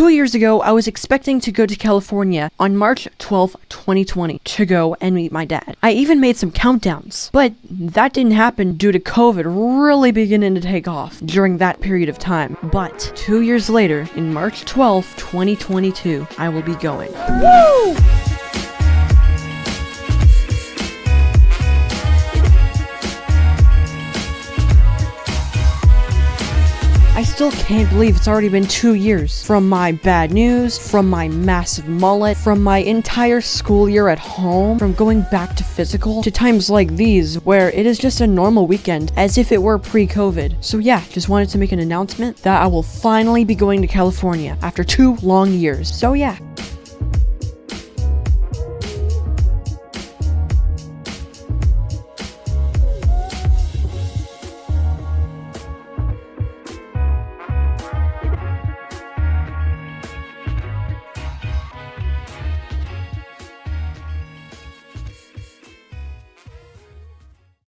two years ago, I was expecting to go to California on March 12, 2020, to go and meet my dad. I even made some countdowns, but that didn't happen due to COVID really beginning to take off during that period of time. But two years later, in March 12, 2022, I will be going. Woo! Still can't believe it's already been two years. From my bad news, from my massive mullet, from my entire school year at home, from going back to physical, to times like these where it is just a normal weekend, as if it were pre-COVID. So yeah, just wanted to make an announcement that I will finally be going to California after two long years. So yeah,